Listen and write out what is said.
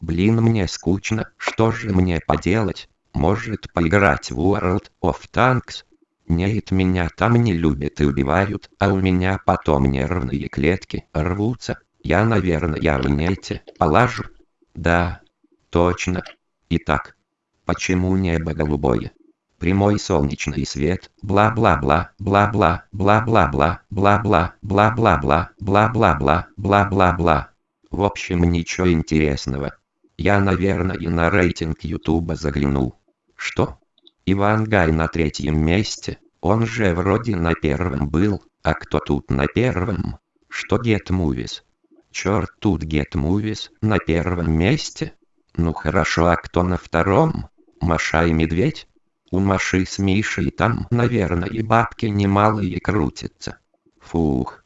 Блин мне скучно, что же мне поделать? Может поиграть в World of Tanks? Нет, меня там не любят и убивают, а у меня потом нервные клетки рвутся. Я, наверное, в нете положу. Да, точно. Итак, почему небо голубое? Прямой солнечный свет, бла-бла-бла, бла-бла, бла-бла-бла, бла-бла, бла-бла-бла, бла-бла-бла, бла-бла-бла. В общем, ничего интересного. Я, наверное, на рейтинг Ютуба заглянул. Что? Иван Гай на третьем месте, он же вроде на первом был, а кто тут на первом? Что Get Movies? Черт, тут Get Movies на первом месте? Ну хорошо, а кто на втором? Маша и Медведь? У Маши с Мишей там, наверное, и бабки немалые крутятся. Фух.